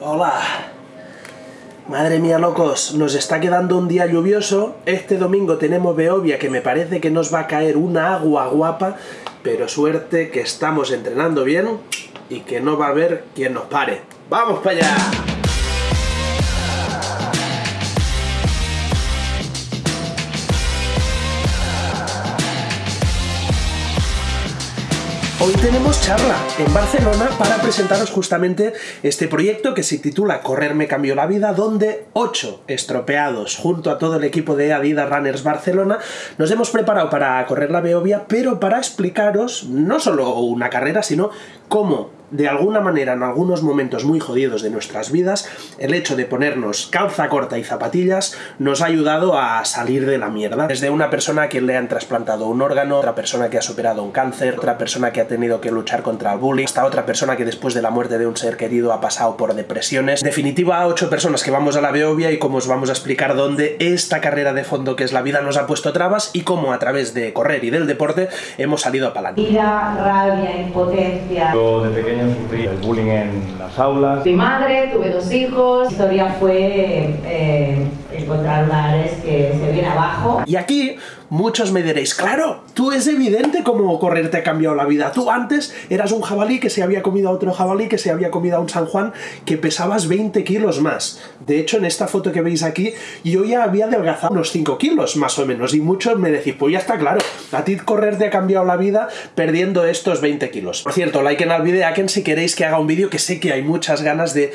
Hola. Madre mía, locos, nos está quedando un día lluvioso. Este domingo tenemos Beovia, que me parece que nos va a caer una agua guapa, pero suerte que estamos entrenando bien y que no va a haber quien nos pare. ¡Vamos para allá! Hoy tenemos charla en Barcelona para presentaros justamente este proyecto que se titula Correr me cambió la vida, donde ocho estropeados junto a todo el equipo de Adidas Runners Barcelona nos hemos preparado para correr la Beovia, pero para explicaros no solo una carrera, sino cómo de alguna manera en algunos momentos muy jodidos de nuestras vidas, el hecho de ponernos calza corta y zapatillas nos ha ayudado a salir de la mierda. Desde una persona a quien le han trasplantado un órgano, otra persona que ha superado un cáncer, otra persona que ha tenido que luchar contra el bullying, hasta otra persona que después de la muerte de un ser querido ha pasado por depresiones. En definitiva, ocho personas que vamos a la Beovia y cómo os vamos a explicar dónde esta carrera de fondo que es la vida nos ha puesto trabas y cómo a través de correr y del deporte hemos salido a palanca. Ira, rabia, impotencia. Yo de pequeño sufrí el bullying en las aulas. Fui madre, tuve dos hijos. La historia fue eh, encontrar una Ares que se viene abajo. Y aquí muchos me diréis, claro, tú es evidente cómo correr te ha cambiado la vida. Tú antes eras un jabalí que se había comido a otro jabalí, que se había comido a un San Juan, que pesabas 20 kilos más. De hecho, en esta foto que veis aquí, yo ya había adelgazado unos 5 kilos, más o menos. Y muchos me decís, pues ya está claro, a ti correr te ha cambiado la vida perdiendo estos 20 kilos. Por cierto, like en el vídeo, a quien si queréis que haga un vídeo, que sé que hay muchas ganas de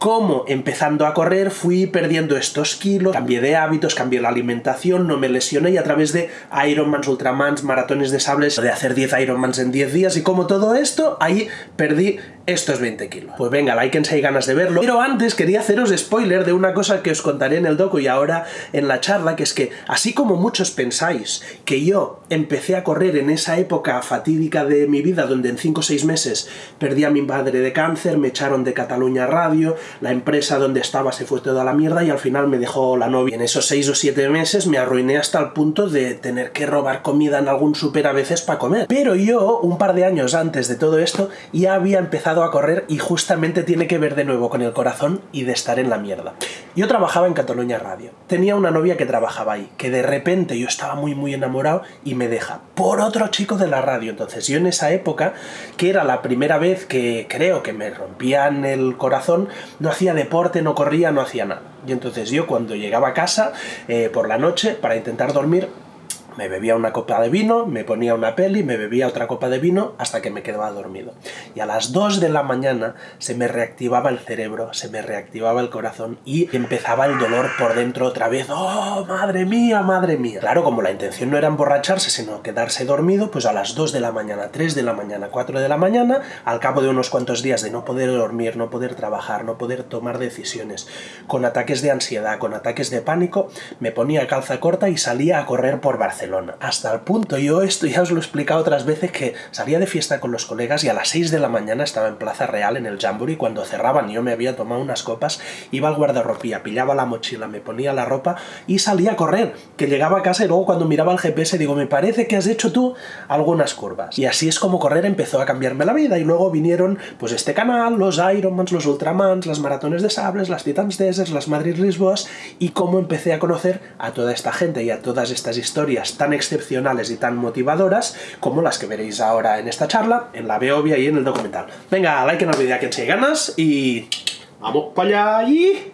cómo empezando a correr fui perdiendo estos kilos, cambié de hábitos, cambié la alimentación, no me lesioné y a través de Ironmans, Ultramans, maratones de sables, de hacer 10 Ironmans en 10 días y como todo esto, ahí perdí estos 20 kilos. Pues venga, si hay ganas de verlo. Pero antes quería haceros spoiler de una cosa que os contaré en el docu y ahora en la charla, que es que así como muchos pensáis que yo empecé a correr en esa época fatídica de mi vida, donde en 5 o 6 meses perdí a mi padre de cáncer, me echaron de Cataluña Radio, la empresa donde estaba se fue toda la mierda y al final me dejó la novia. En esos 6 o 7 meses me arruiné hasta el punto de tener que robar comida en algún súper a veces para comer. Pero yo, un par de años antes de todo esto, ya había empezado a correr y justamente tiene que ver de nuevo con el corazón y de estar en la mierda. Yo trabajaba en Cataluña Radio. Tenía una novia que trabajaba ahí, que de repente yo estaba muy muy enamorado y me deja por otro chico de la radio. Entonces yo en esa época, que era la primera vez que creo que me rompían el corazón, no hacía deporte, no corría, no hacía nada. Y entonces yo cuando llegaba a casa eh, por la noche para intentar dormir, me bebía una copa de vino, me ponía una peli, me bebía otra copa de vino hasta que me quedaba dormido. Y a las 2 de la mañana se me reactivaba el cerebro, se me reactivaba el corazón y empezaba el dolor por dentro otra vez. ¡Oh, madre mía, madre mía! Claro, como la intención no era emborracharse, sino quedarse dormido, pues a las 2 de la mañana, 3 de la mañana, 4 de la mañana, al cabo de unos cuantos días de no poder dormir, no poder trabajar, no poder tomar decisiones, con ataques de ansiedad, con ataques de pánico, me ponía calza corta y salía a correr por Barcelona. Hasta el punto, yo esto ya os lo he explicado otras veces, que salía de fiesta con los colegas y a las 6 de la mañana estaba en Plaza Real, en el Jamboree, cuando cerraban yo me había tomado unas copas, iba al guardarropía, pillaba la mochila, me ponía la ropa y salía a correr, que llegaba a casa y luego cuando miraba el GPS digo, me parece que has hecho tú algunas curvas. Y así es como correr empezó a cambiarme la vida y luego vinieron pues este canal, los Ironmans, los Ultramans, las maratones de sables, las Titans Deserts, las Madrid Lisboas y cómo empecé a conocer a toda esta gente y a todas estas historias tan excepcionales y tan motivadoras como las que veréis ahora en esta charla, en la Beovia y en el documental. Venga, like en el vídeo a quien se ganas y... ¡Vamos para allá y...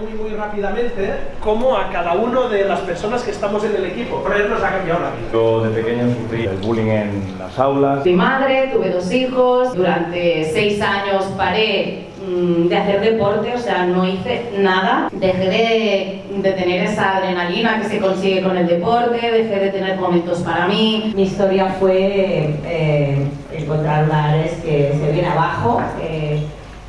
muy muy rápidamente cómo a cada uno de las personas que estamos en el equipo correr nos ha cambiado la vida. Yo de pequeño sufrí el bullying en las aulas. Fui madre, tuve dos hijos. Durante seis años paré mm, de hacer deporte, o sea, no hice nada. Dejé de, de tener esa adrenalina que se consigue con el deporte, dejé de tener momentos para mí. Mi historia fue eh, encontrar una Ares que se viene abajo. eh,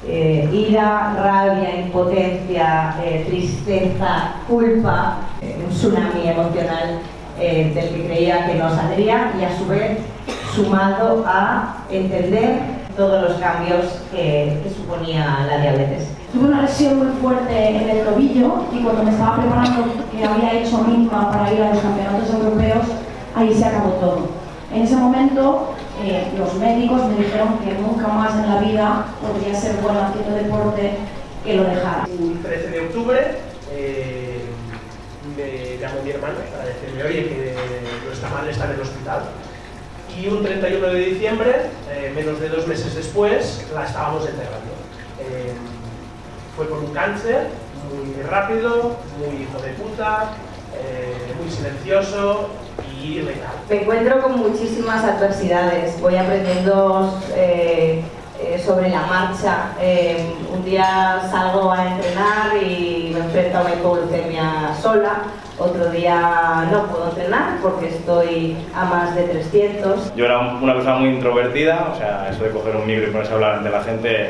eh, ira, rabia, impotencia, eh, tristeza, culpa, eh, un tsunami emocional eh, del que creía que no saldría y a su vez sumado a entender todos los cambios que, que suponía la diabetes. Tuve una lesión muy fuerte en el tobillo y cuando me estaba preparando, que había hecho mínima para ir a los campeonatos europeos, ahí se acabó todo. En ese momento eh, los médicos me dijeron que nunca más en la vida podría ser bueno haciendo deporte que lo dejara. Un 13 de octubre eh, me llamó mi hermana para decirme, oye, que madre está en el hospital. Y un 31 de diciembre, eh, menos de dos meses después, la estábamos enterrando. Eh, fue con un cáncer muy rápido, muy hijo de puta, eh, muy silencioso y. Me encuentro con muchísimas adversidades, voy aprendiendo eh, eh, sobre la marcha. Eh, un día salgo a entrenar y me enfrento a una hipoglucemia sola, otro día no puedo entrenar porque estoy a más de 300. Yo era una persona muy introvertida, o sea, eso de coger un micro y ponerse a hablar ante la gente,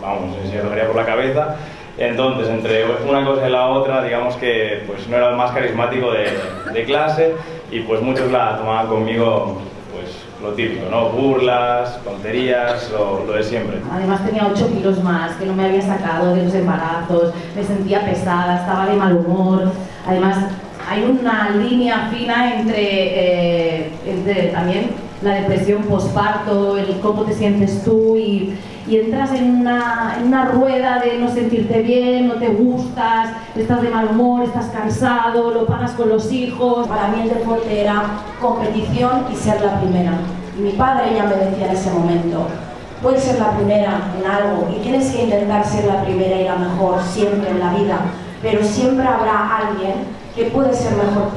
vamos, se me tocaría por la cabeza. Entonces, entre una cosa y la otra, digamos que pues, no era el más carismático de, de clase y pues muchos la tomaban conmigo pues lo típico, ¿no? Burlas, tonterías, lo, lo de siempre. Además tenía 8 kilos más que no me había sacado de los embarazos, me sentía pesada, estaba de mal humor. Además hay una línea fina entre, eh, entre también la depresión postparto, el cómo te sientes tú y, y entras en una, en una rueda de no sentirte bien, no te gustas, estás de mal humor, estás cansado, lo pagas con los hijos. Para mí el deporte era competición y ser la primera. Y mi padre ya me decía en ese momento, puedes ser la primera en algo y tienes que intentar ser la primera y la mejor siempre en la vida, pero siempre habrá alguien que puede ser mejor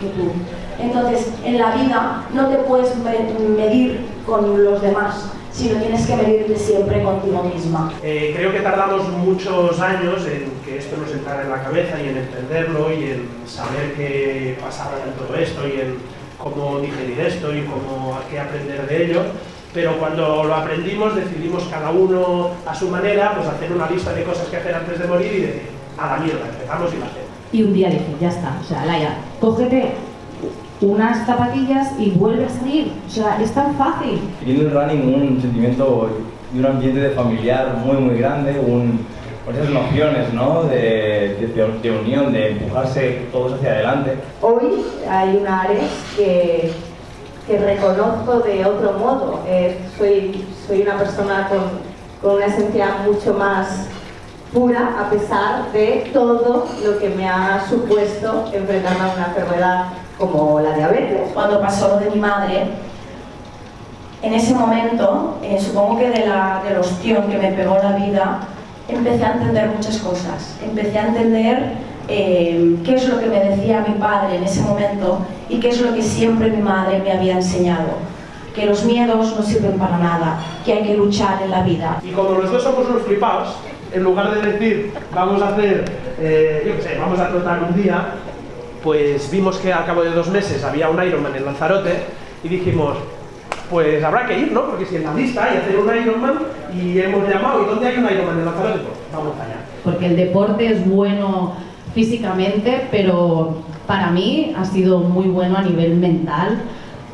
que tú. Entonces, en la vida no te puedes me- medir con los demás, sino tienes que medirte siempre contigo misma. Eh, creo que tardamos muchos años en que esto nos entrara en la cabeza y en entenderlo y en saber qué pasaba en todo esto y en cómo digerir esto y cómo a qué aprender de ello. Pero cuando lo aprendimos decidimos cada uno a su manera pues hacer una lista de cosas que hacer antes de morir y decir, a la mierda, empezamos y la hacemos. Y un día dije, ya está, o sea, Laia, cógete unas zapatillas y vuelve a salir. O sea, es tan fácil. Viendo el running un sentimiento de un ambiente de familiar muy muy grande, un, con esas nociones ¿no? de, de- de unión, de empujarse todos hacia adelante. Hoy hay un Ares que, que reconozco de otro modo. Eh, soy, soy una persona con, con una esencia mucho más pura a pesar de todo lo que me ha supuesto enfrentarme a una enfermedad como la diabetes. Cuando pasó lo de mi madre, en ese momento, eh, supongo que de la, del ostión que me pegó la vida, empecé a entender muchas cosas. Empecé a entender eh, qué es lo que me decía mi padre en ese momento y qué es lo que siempre mi madre me había enseñado. Que los miedos no sirven para nada, que hay que luchar en la vida. Y como los dos somos unos flipados, en lugar de decir vamos a hacer, eh, yo qué sé, vamos a trotar un día, pues vimos que al cabo de dos meses había un Ironman en Lanzarote y dijimos, pues habrá que ir, ¿no? Porque si en la lista hay hacer un Ironman y hemos llamado, ¿y dónde hay un Ironman en Lanzarote? Pues vamos allá. Porque el deporte es bueno físicamente, pero para mí ha sido muy bueno a nivel mental,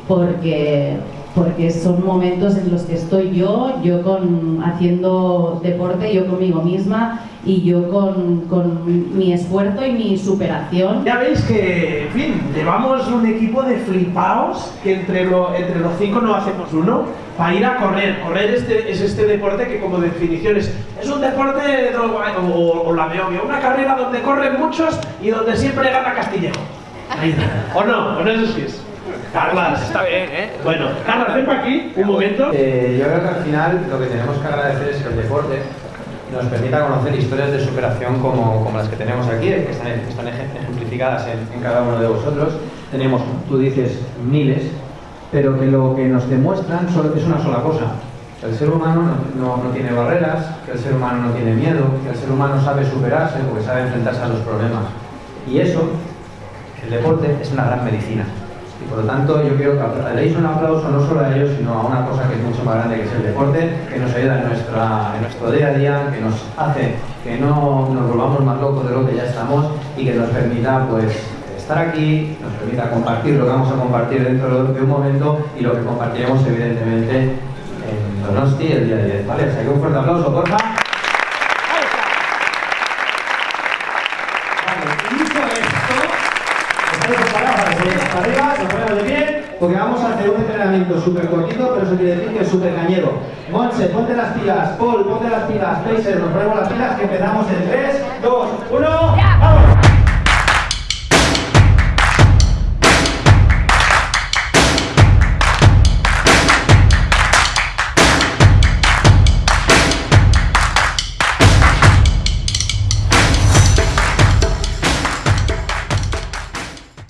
porque, porque son momentos en los que estoy yo, yo con, haciendo deporte, yo conmigo misma y yo con, con mi esfuerzo y mi superación. Ya veis que, en fin, llevamos un equipo de flipaos que entre, lo- entre los cinco no hacemos uno para ir a correr. Correr este, es este deporte que como definición es, es un deporte de droga- o, o la veo una carrera donde corren muchos y donde siempre gana Castillejo. ¿O no? ¿O no es así? Carlas, está bien, ¿eh? Bueno, Carlas, ven para aquí un momento. Eh, yo creo que al final lo que tenemos que agradecer es que el deporte nos permita conocer historias de superación como, como las que tenemos aquí, que están, están eje- ejemplificadas en, en cada uno de vosotros. Tenemos, tú dices, miles, pero que lo que nos demuestran solo- es una sola cosa. Que el ser humano no, no- no tiene barreras, que el ser humano no tiene miedo, que el ser humano sabe superarse porque sabe enfrentarse a los problemas. Y eso, el deporte, es una gran medicina. Y por lo tanto, yo quiero que deis un aplauso no solo a ellos, sino a una cosa que es mucho más grande, que es el deporte, que nos ayuda en, nuestra, en nuestro día a día, que nos hace que no nos volvamos más locos de lo que ya estamos y que nos permita pues, estar aquí, nos permita compartir lo que vamos a compartir dentro de un momento y lo que compartiremos evidentemente en Donosti el día 10. ¿vale? Sea que un fuerte aplauso, porfa. Vale, dicho esto, estamos preparados para que se para arriba, nos ponemos de pie, porque vamos entrenamiento súper cortito, pero eso quiere decir que es súper cañero. Monse, ponte las pilas, Paul, ponte las pilas, Pacer, nos ponemos las pilas que empezamos en 3, 2, 1, ¡vamos!